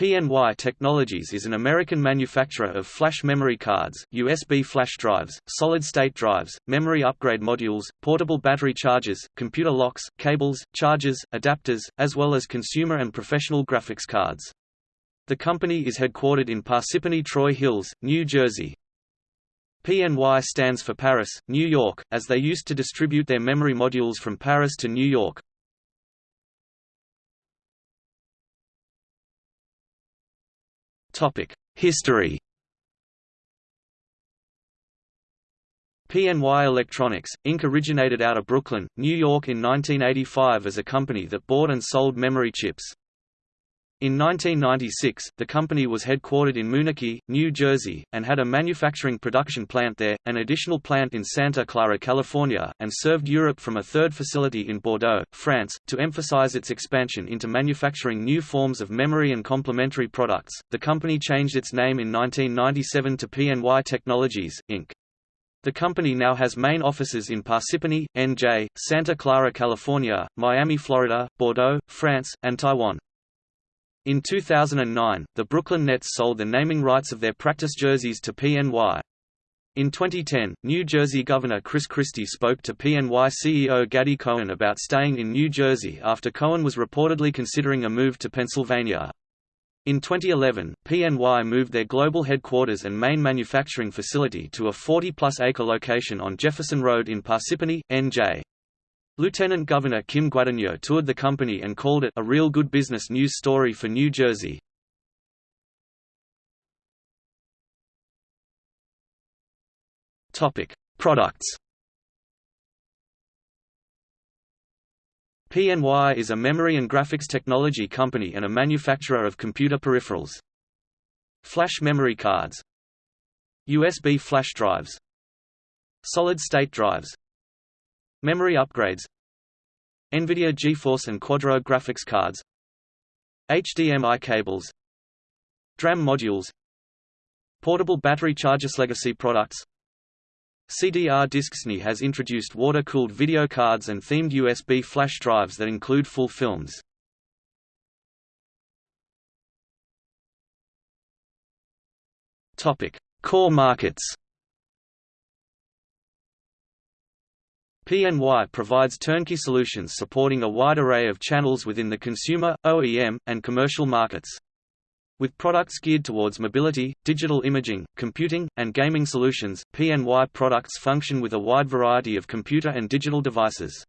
PNY Technologies is an American manufacturer of flash memory cards, USB flash drives, solid-state drives, memory upgrade modules, portable battery chargers, computer locks, cables, chargers, adapters, as well as consumer and professional graphics cards. The company is headquartered in Parsippany Troy Hills, New Jersey. PNY stands for Paris, New York, as they used to distribute their memory modules from Paris to New York. History PNY Electronics, Inc. originated out of Brooklyn, New York in 1985 as a company that bought and sold memory chips. In 1996, the company was headquartered in Moonachie, New Jersey, and had a manufacturing production plant there, an additional plant in Santa Clara, California, and served Europe from a third facility in Bordeaux, France. To emphasize its expansion into manufacturing new forms of memory and complementary products, the company changed its name in 1997 to PNY Technologies, Inc. The company now has main offices in Parsippany, NJ, Santa Clara, California, Miami, Florida, Bordeaux, France, and Taiwan. In 2009, the Brooklyn Nets sold the naming rights of their practice jerseys to PNY. In 2010, New Jersey Governor Chris Christie spoke to PNY CEO Gady Cohen about staying in New Jersey after Cohen was reportedly considering a move to Pennsylvania. In 2011, PNY moved their global headquarters and main manufacturing facility to a 40-plus acre location on Jefferson Road in Parsippany, NJ. Lieutenant Governor Kim Guadagno toured the company and called it a real good business news story for New Jersey. Topic: Products. PNY is a memory and graphics technology company and a manufacturer of computer peripherals. Flash memory cards USB flash drives Solid-state drives Memory upgrades NVIDIA GeForce and Quadro graphics cards HDMI cables DRAM modules Portable battery chargers legacy products CDR DiskSNI has introduced water-cooled video cards and themed USB flash drives that include full films. Core markets. PNY provides turnkey solutions supporting a wide array of channels within the consumer, OEM, and commercial markets. With products geared towards mobility, digital imaging, computing, and gaming solutions, PNY products function with a wide variety of computer and digital devices.